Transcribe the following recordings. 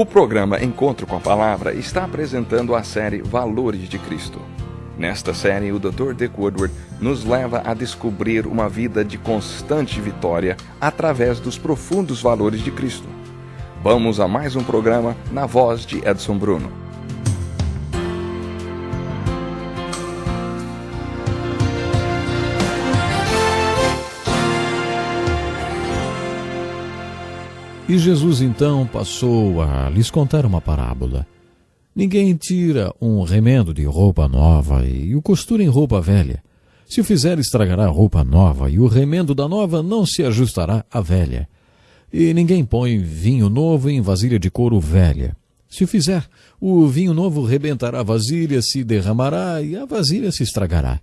O programa Encontro com a Palavra está apresentando a série Valores de Cristo. Nesta série, o Dr. Dick Woodward nos leva a descobrir uma vida de constante vitória através dos profundos valores de Cristo. Vamos a mais um programa na voz de Edson Bruno. E Jesus então passou a lhes contar uma parábola. Ninguém tira um remendo de roupa nova e o costura em roupa velha. Se o fizer, estragará a roupa nova, e o remendo da nova não se ajustará à velha. E ninguém põe vinho novo em vasilha de couro velha. Se o fizer, o vinho novo rebentará a vasilha, se derramará e a vasilha se estragará.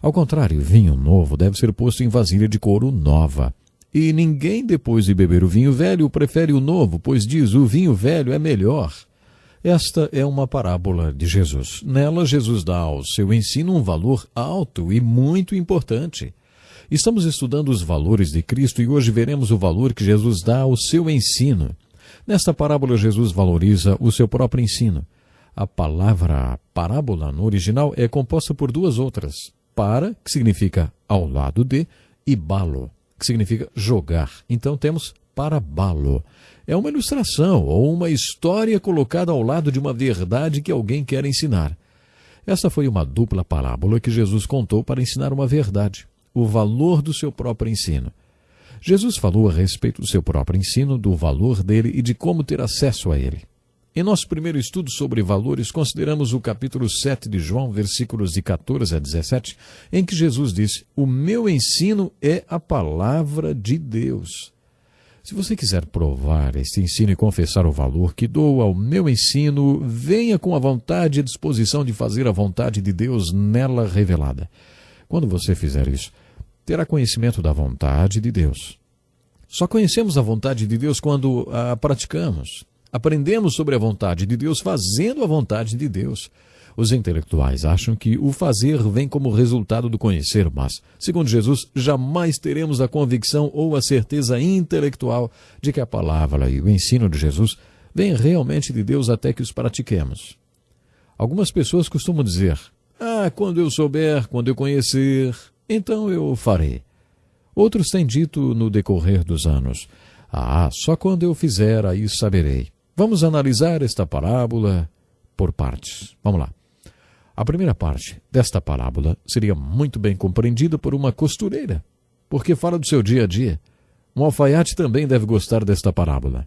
Ao contrário, vinho novo deve ser posto em vasilha de couro nova. E ninguém, depois de beber o vinho velho, prefere o novo, pois diz o vinho velho é melhor. Esta é uma parábola de Jesus. Nela, Jesus dá ao seu ensino um valor alto e muito importante. Estamos estudando os valores de Cristo e hoje veremos o valor que Jesus dá ao seu ensino. Nesta parábola, Jesus valoriza o seu próprio ensino. A palavra parábola no original é composta por duas outras: para, que significa ao lado de, e balo, que significa jogar. Então temos parabalo. É uma ilustração ou uma história colocada ao lado de uma verdade que alguém quer ensinar. Esta foi uma dupla parábola que Jesus contou para ensinar uma verdade, o valor do seu próprio ensino. Jesus falou a respeito do seu próprio ensino, do valor dele e de como ter acesso a ele. Em nosso primeiro estudo sobre valores, consideramos o capítulo 7 de João, versículos de 14 a 17, em que Jesus disse: O meu ensino é a palavra de Deus. Se você quiser provar este ensino e confessar o valor que dou ao meu ensino, venha com a vontade e disposição de fazer a vontade de Deus nela revelada. Quando você fizer isso, terá conhecimento da vontade de Deus. Só conhecemos a vontade de Deus quando a praticamos. Aprendemos sobre a vontade de Deus fazendo a vontade de Deus. Os intelectuais acham que o fazer vem como resultado do conhecer, mas, segundo Jesus, jamais teremos a convicção ou a certeza intelectual de que a palavra e o ensino de Jesus vêm realmente de Deus até que os pratiquemos. Algumas pessoas costumam dizer: Ah, quando eu souber, quando eu conhecer, então eu farei. Outros têm dito no decorrer dos anos: Ah, só quando eu fizer, aí saberei. Vamos analisar esta parábola por partes. Vamos lá. A primeira parte desta parábola seria muito bem compreendida por uma costureira, porque fala do seu dia a dia. Um alfaiate também deve gostar desta parábola.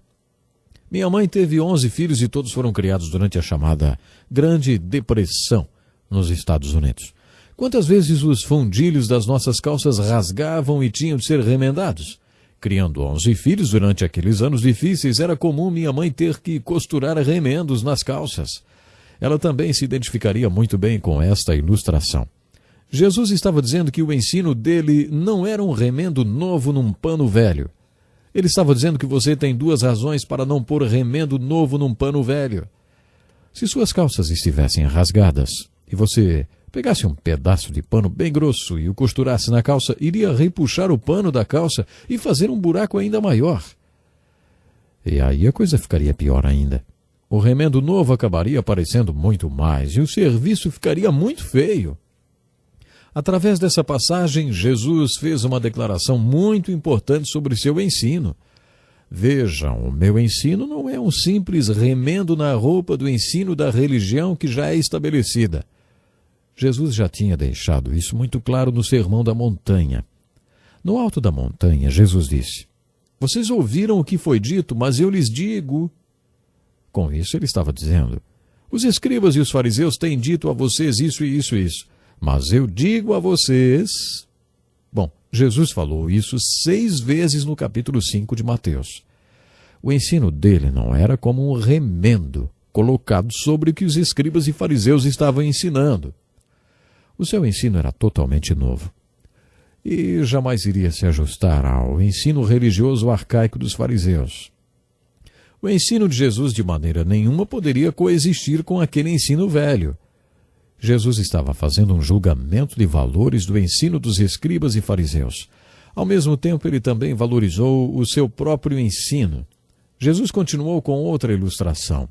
Minha mãe teve onze filhos e todos foram criados durante a chamada Grande Depressão nos Estados Unidos. Quantas vezes os fundilhos das nossas calças rasgavam e tinham de ser remendados? Criando onze filhos durante aqueles anos difíceis, era comum minha mãe ter que costurar remendos nas calças. Ela também se identificaria muito bem com esta ilustração. Jesus estava dizendo que o ensino dele não era um remendo novo num pano velho. Ele estava dizendo que você tem duas razões para não pôr remendo novo num pano velho. Se suas calças estivessem rasgadas e você pegasse um pedaço de pano bem grosso e o costurasse na calça, iria repuxar o pano da calça e fazer um buraco ainda maior. E aí a coisa ficaria pior ainda. O remendo novo acabaria aparecendo muito mais e o serviço ficaria muito feio. Através dessa passagem, Jesus fez uma declaração muito importante sobre seu ensino. Vejam, o meu ensino não é um simples remendo na roupa do ensino da religião que já é estabelecida. Jesus já tinha deixado isso muito claro no Sermão da Montanha. No alto da montanha, Jesus disse: Vocês ouviram o que foi dito, mas eu lhes digo. Com isso, ele estava dizendo: Os escribas e os fariseus têm dito a vocês isso e isso e isso, mas eu digo a vocês. Bom, Jesus falou isso seis vezes no capítulo 5 de Mateus. O ensino dele não era como um remendo colocado sobre o que os escribas e fariseus estavam ensinando. O seu ensino era totalmente novo. E jamais iria se ajustar ao ensino religioso arcaico dos fariseus. O ensino de Jesus, de maneira nenhuma, poderia coexistir com aquele ensino velho. Jesus estava fazendo um julgamento de valores do ensino dos escribas e fariseus. Ao mesmo tempo, ele também valorizou o seu próprio ensino. Jesus continuou com outra ilustração.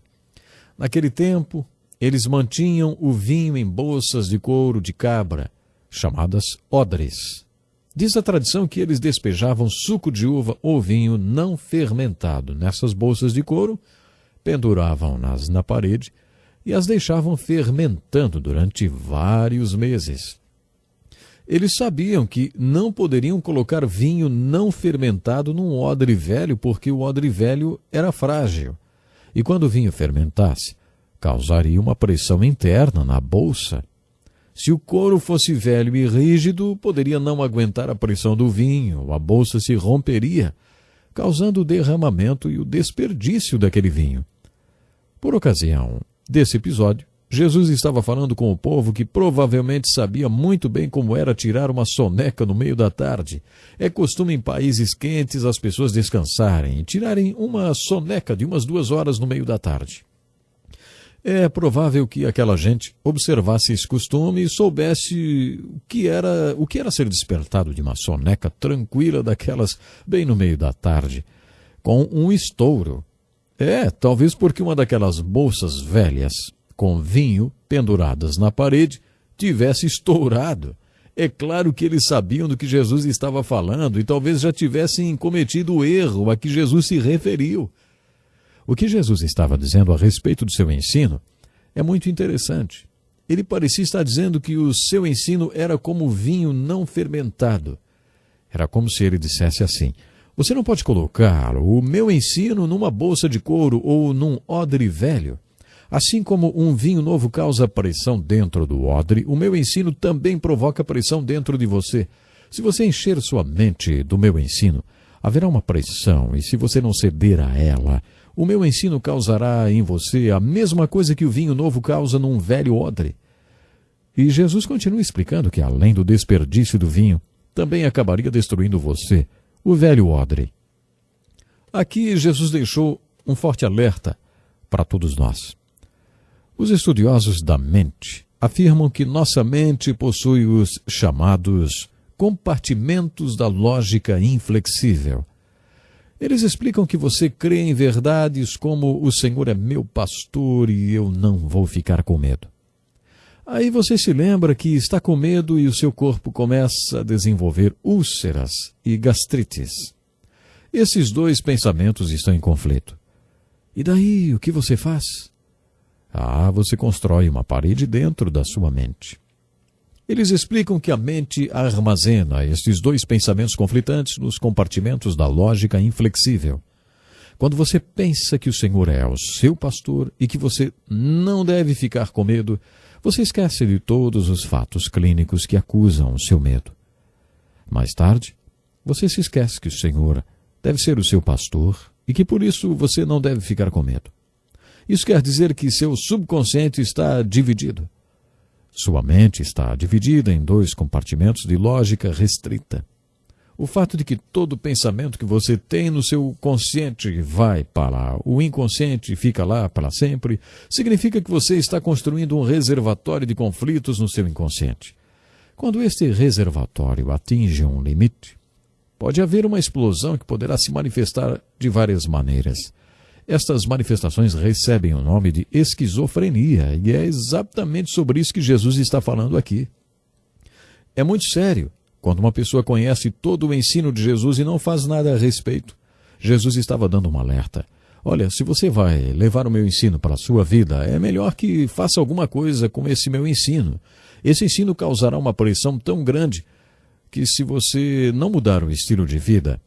Naquele tempo, eles mantinham o vinho em bolsas de couro de cabra, chamadas odres. Diz a tradição que eles despejavam suco de uva ou vinho não fermentado nessas bolsas de couro, penduravam-nas na parede e as deixavam fermentando durante vários meses. Eles sabiam que não poderiam colocar vinho não fermentado num odre velho, porque o odre velho era frágil. E quando o vinho fermentasse, causaria uma pressão interna na bolsa se o couro fosse velho e rígido, poderia não aguentar a pressão do vinho, a bolsa se romperia, causando o derramamento e o desperdício daquele vinho. Por ocasião desse episódio, Jesus estava falando com o povo que provavelmente sabia muito bem como era tirar uma soneca no meio da tarde. É costume em países quentes as pessoas descansarem e tirarem uma soneca de umas duas horas no meio da tarde. É provável que aquela gente observasse esse costume e soubesse o que era, o que era ser despertado de uma soneca tranquila daquelas bem no meio da tarde, com um estouro. É, talvez porque uma daquelas bolsas velhas com vinho penduradas na parede tivesse estourado. É claro que eles sabiam do que Jesus estava falando e talvez já tivessem cometido o erro a que Jesus se referiu. O que Jesus estava dizendo a respeito do seu ensino é muito interessante. Ele parecia estar dizendo que o seu ensino era como vinho não fermentado. Era como se ele dissesse assim: Você não pode colocar o meu ensino numa bolsa de couro ou num odre velho. Assim como um vinho novo causa pressão dentro do odre, o meu ensino também provoca pressão dentro de você. Se você encher sua mente do meu ensino, haverá uma pressão, e se você não ceder a ela, o meu ensino causará em você a mesma coisa que o vinho novo causa num velho odre. E Jesus continua explicando que, além do desperdício do vinho, também acabaria destruindo você, o velho odre. Aqui Jesus deixou um forte alerta para todos nós. Os estudiosos da mente afirmam que nossa mente possui os chamados compartimentos da lógica inflexível, eles explicam que você crê em verdades como o Senhor é meu pastor e eu não vou ficar com medo. Aí você se lembra que está com medo e o seu corpo começa a desenvolver úlceras e gastrites. Esses dois pensamentos estão em conflito. E daí o que você faz? Ah, você constrói uma parede dentro da sua mente. Eles explicam que a mente armazena estes dois pensamentos conflitantes nos compartimentos da lógica inflexível. Quando você pensa que o Senhor é o seu pastor e que você não deve ficar com medo, você esquece de todos os fatos clínicos que acusam o seu medo. Mais tarde, você se esquece que o Senhor deve ser o seu pastor e que por isso você não deve ficar com medo. Isso quer dizer que seu subconsciente está dividido. Sua mente está dividida em dois compartimentos de lógica restrita. O fato de que todo pensamento que você tem no seu consciente vai para o inconsciente e fica lá para sempre, significa que você está construindo um reservatório de conflitos no seu inconsciente. Quando este reservatório atinge um limite, pode haver uma explosão que poderá se manifestar de várias maneiras. Estas manifestações recebem o nome de esquizofrenia, e é exatamente sobre isso que Jesus está falando aqui. É muito sério quando uma pessoa conhece todo o ensino de Jesus e não faz nada a respeito. Jesus estava dando um alerta. Olha, se você vai levar o meu ensino para a sua vida, é melhor que faça alguma coisa com esse meu ensino. Esse ensino causará uma pressão tão grande que, se você não mudar o estilo de vida,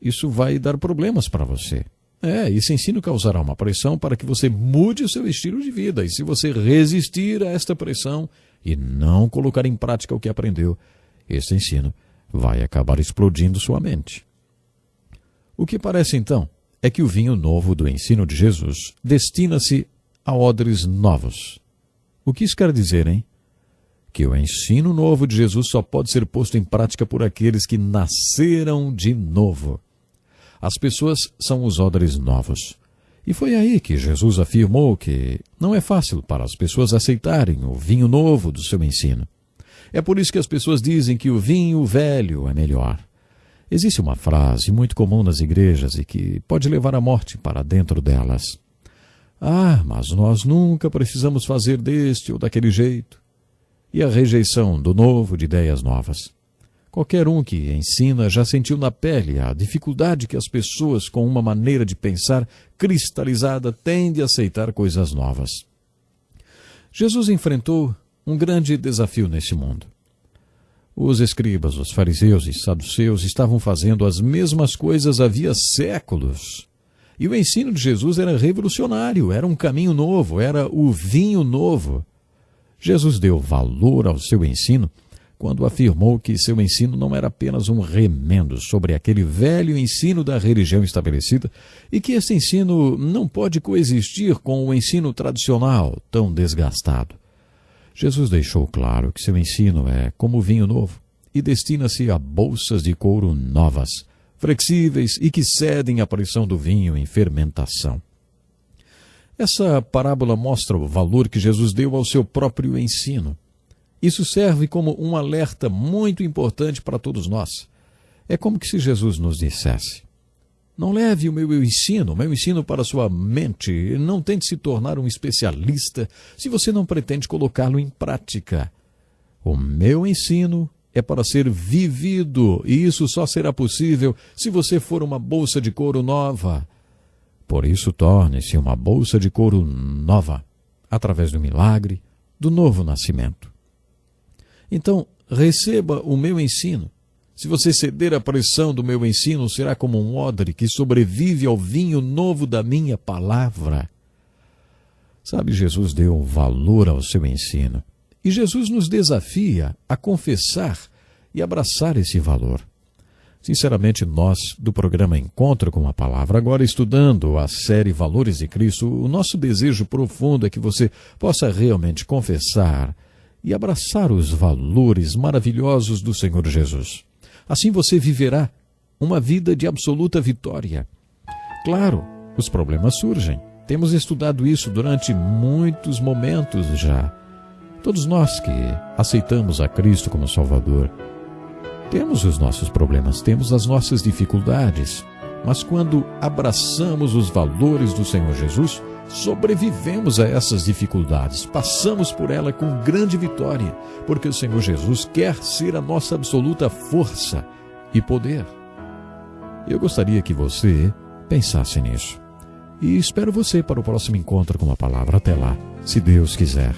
isso vai dar problemas para você. É, esse ensino causará uma pressão para que você mude o seu estilo de vida. E se você resistir a esta pressão e não colocar em prática o que aprendeu, esse ensino vai acabar explodindo sua mente. O que parece então é que o vinho novo do ensino de Jesus destina-se a odres novos. O que isso quer dizer, hein? Que o ensino novo de Jesus só pode ser posto em prática por aqueles que nasceram de novo. As pessoas são os odres novos. E foi aí que Jesus afirmou que não é fácil para as pessoas aceitarem o vinho novo do seu ensino. É por isso que as pessoas dizem que o vinho velho é melhor. Existe uma frase muito comum nas igrejas e que pode levar a morte para dentro delas. Ah, mas nós nunca precisamos fazer deste ou daquele jeito. E a rejeição do novo de ideias novas. Qualquer um que ensina já sentiu na pele a dificuldade que as pessoas com uma maneira de pensar cristalizada têm de aceitar coisas novas. Jesus enfrentou um grande desafio nesse mundo. Os escribas, os fariseus e saduceus estavam fazendo as mesmas coisas havia séculos. E o ensino de Jesus era revolucionário, era um caminho novo, era o vinho novo. Jesus deu valor ao seu ensino quando afirmou que seu ensino não era apenas um remendo sobre aquele velho ensino da religião estabelecida e que esse ensino não pode coexistir com o ensino tradicional tão desgastado. Jesus deixou claro que seu ensino é como vinho novo e destina-se a bolsas de couro novas, flexíveis e que cedem à pressão do vinho em fermentação. Essa parábola mostra o valor que Jesus deu ao seu próprio ensino. Isso serve como um alerta muito importante para todos nós. É como que se Jesus nos dissesse: Não leve o meu ensino, o meu ensino para sua mente, não tente se tornar um especialista se você não pretende colocá-lo em prática. O meu ensino é para ser vivido, e isso só será possível se você for uma bolsa de couro nova. Por isso, torne-se uma bolsa de couro nova, através do milagre do novo nascimento. Então, receba o meu ensino. Se você ceder à pressão do meu ensino, será como um odre que sobrevive ao vinho novo da minha palavra. Sabe, Jesus deu valor ao seu ensino. E Jesus nos desafia a confessar e abraçar esse valor. Sinceramente, nós, do programa Encontro com a Palavra, agora estudando a série Valores de Cristo, o nosso desejo profundo é que você possa realmente confessar e abraçar os valores maravilhosos do Senhor Jesus. Assim você viverá uma vida de absoluta vitória. Claro, os problemas surgem. Temos estudado isso durante muitos momentos já. Todos nós que aceitamos a Cristo como Salvador, temos os nossos problemas, temos as nossas dificuldades, mas quando abraçamos os valores do Senhor Jesus, sobrevivemos a essas dificuldades, passamos por ela com grande vitória, porque o Senhor Jesus quer ser a nossa absoluta força e poder. Eu gostaria que você pensasse nisso. E espero você para o próximo encontro com a palavra. Até lá, se Deus quiser.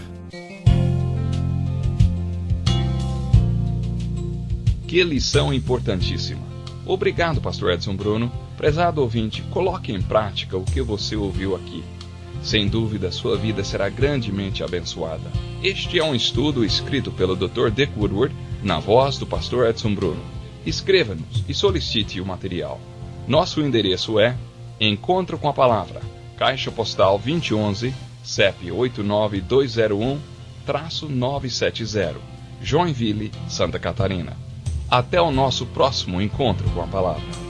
Que lição importantíssima. Obrigado, Pastor Edson Bruno. Prezado ouvinte, coloque em prática o que você ouviu aqui. Sem dúvida, sua vida será grandemente abençoada. Este é um estudo escrito pelo Dr. Dick Woodward, na voz do pastor Edson Bruno. Escreva-nos e solicite o material. Nosso endereço é Encontro com a Palavra, Caixa Postal 2011, CEP 89201-970, Joinville, Santa Catarina. Até o nosso próximo encontro com a Palavra.